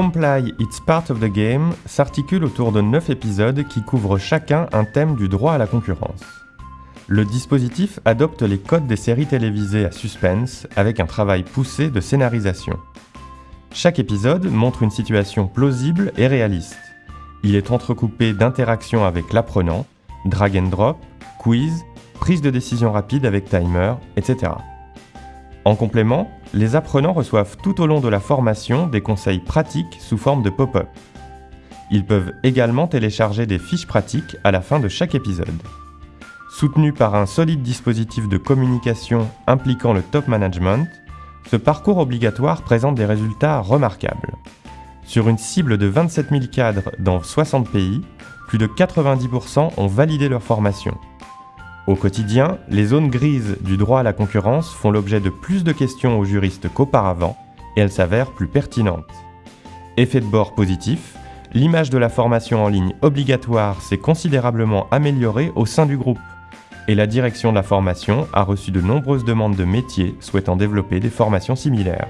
Comply It's Part of the Game s'articule autour de 9 épisodes qui couvrent chacun un thème du droit à la concurrence. Le dispositif adopte les codes des séries télévisées à suspense avec un travail poussé de scénarisation. Chaque épisode montre une situation plausible et réaliste. Il est entrecoupé d'interactions avec l'apprenant, drag and drop, quiz, prise de décision rapide avec timer, etc. En complément, les apprenants reçoivent tout au long de la formation des conseils pratiques sous forme de pop-up. Ils peuvent également télécharger des fiches pratiques à la fin de chaque épisode. Soutenu par un solide dispositif de communication impliquant le top management, ce parcours obligatoire présente des résultats remarquables. Sur une cible de 27 000 cadres dans 60 pays, plus de 90% ont validé leur formation. Au quotidien, les zones grises du droit à la concurrence font l'objet de plus de questions aux juristes qu'auparavant, et elles s'avèrent plus pertinentes. Effet de bord positif, l'image de la formation en ligne obligatoire s'est considérablement améliorée au sein du groupe et la direction de la formation a reçu de nombreuses demandes de métiers souhaitant développer des formations similaires.